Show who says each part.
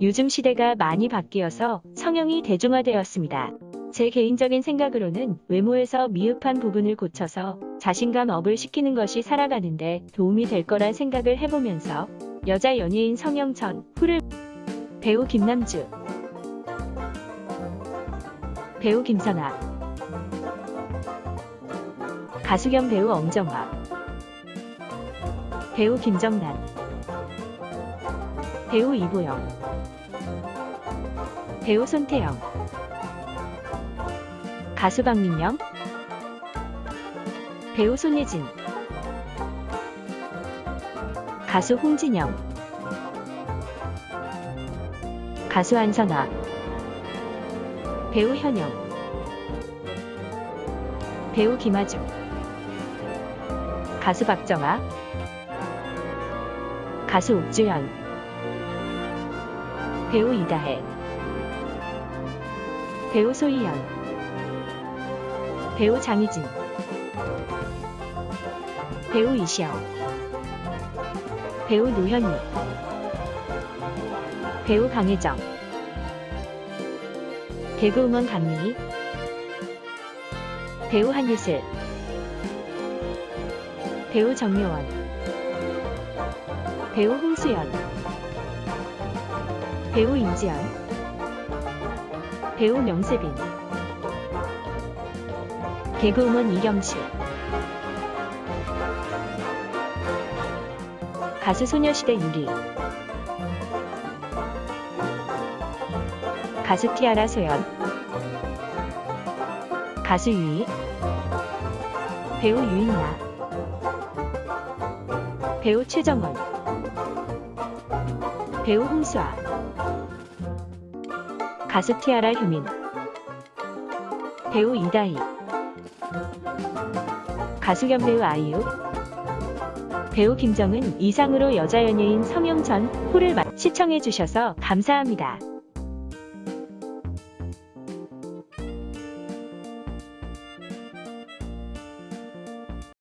Speaker 1: 요즘 시대가 많이 바뀌어서 성형이 대중화되었습니다. 제 개인적인 생각으로는 외모에서 미흡한 부분을 고쳐서 자신감 업을 시키는 것이 살아가는데 도움이 될 거란 생각을 해보면서 여자 연예인 성형 전 후를 배우 김남주 배우 김선아 가수 겸 배우 엄정화 배우 김정란 배우 이보영 배우 손태영. 가수 박민영. 배우 손예진. 가수 홍진영. 가수 한선아. 배우 현영. 배우 김아중. 가수 박정아. 가수 옥주현. 배우 이다혜 배우 소희연. 배우 장희진. 배우 이시영. 배우 노현희. 배우 강혜정. 개그우먼 강민희. 배우 한예슬. 배우 정요원. 배우 홍수연. 배우 임지연 배우 명세빈. 개그우먼 이경실. 가수 소녀시대 유리. 가수 티아라 소연. 가수 유이. 배우 유인나. 배우 최정원. 배우 홍수아 가수 티아라 효민. 배우 이다희. 가수 겸 배우 아이유. 배우 김정은 이상으로 여자 연예인 성형 전 후를 마- 시청해주셔서 감사합니다.